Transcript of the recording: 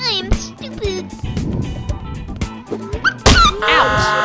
I'm stupid. Ouch!